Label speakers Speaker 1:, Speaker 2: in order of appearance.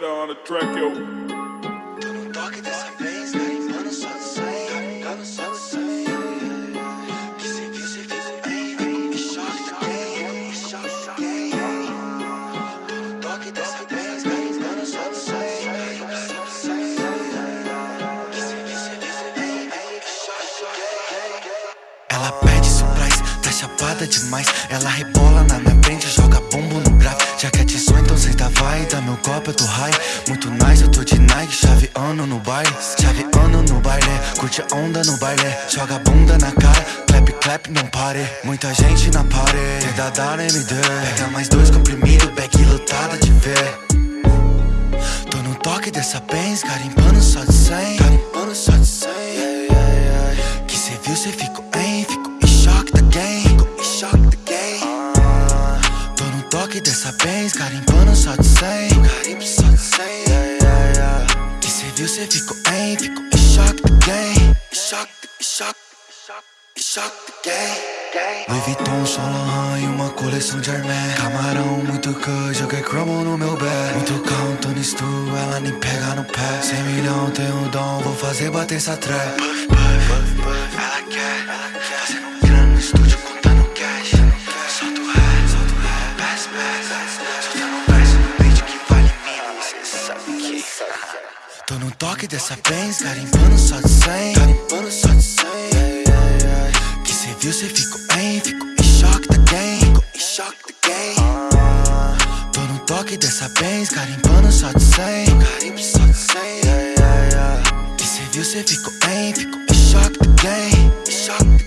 Speaker 1: track, yo.
Speaker 2: Tô no toque dessa vez, carimbando só de 100 Carimbando só de 100 Que cê viu, cê fica bem Em choque da game, em choque da game Tô no toque dessa vez, carimbando só de 100 Carimbando só de 100 Que cê viu, cê fica bem Em choque da game
Speaker 3: Ela pede surprise, tá chapada demais Ela rebola na minha frente, eu tô high Muito nice, eu tô de Nike Chaveando no baile. Chaveando no baile Curte a onda no baile. Joga a bunda na cara Clap, clap, não pare. Muita gente na party Tenta dar MD Pega mais dois comprimidos Bag lotada de ver Tô no toque dessa Benz Garimpando só de 100 Garimpando só de 100 Toque dessa Benz Garimpando só de 100 Garimpo só de 100 Que cê viu, cê ficou em Ficou em choque da game Em choque, em choque em choque da game Louis Vuitton, Saint Laurent e uma coleção de Hermès. Camarão, muito cut, joguei cromo no meu bed Muito carro, Tony Stu, ela nem pega no pé. 100 milhão, tenho dom, vou fazer bater essa trap Tô no toque dessa Benz, tá garimpando só de 100. Garimpando tá só de 100. Que cê viu, cê ficou em, ficou em choque da game. Ficou em choque da game. Tô no toque dessa Benz, tá garimpando só de 100. Garimpo só de 100. Que cê viu, cê ficou em, ficou em choque da game. Em choque